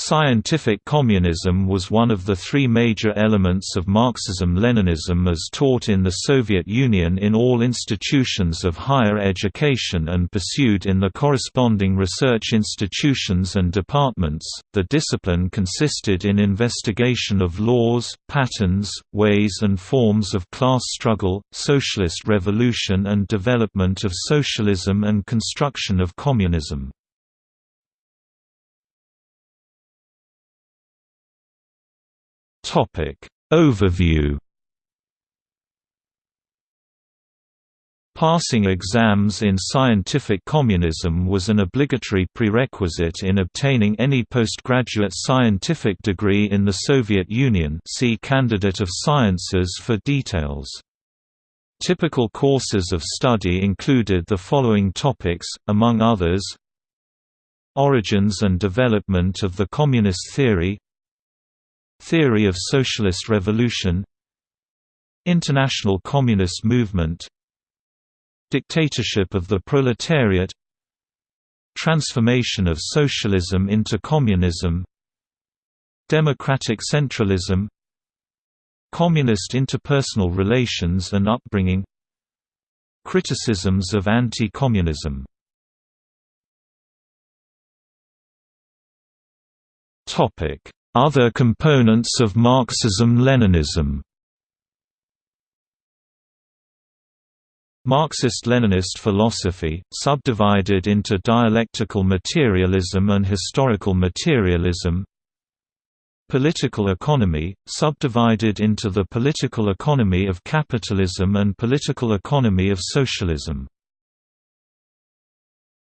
Scientific communism was one of the three major elements of Marxism-Leninism as taught in the Soviet Union in all institutions of higher education and pursued in the corresponding research institutions and departments. The discipline consisted in investigation of laws, patterns, ways and forms of class struggle, socialist revolution and development of socialism and construction of communism. Topic. Overview. Passing exams in scientific communism was an obligatory prerequisite in obtaining any postgraduate scientific degree in the Soviet Union. See Candidate of Sciences for details. Typical courses of study included the following topics, among others Origins and development of the communist theory Theory of Socialist Revolution International Communist Movement Dictatorship of the Proletariat Transformation of Socialism into Communism Democratic Centralism Communist interpersonal relations and upbringing Criticisms of anti-communism Topic other components of Marxism-Leninism Marxist-Leninist philosophy, subdivided into dialectical materialism and historical materialism. Political economy, subdivided into the political economy of capitalism and political economy of socialism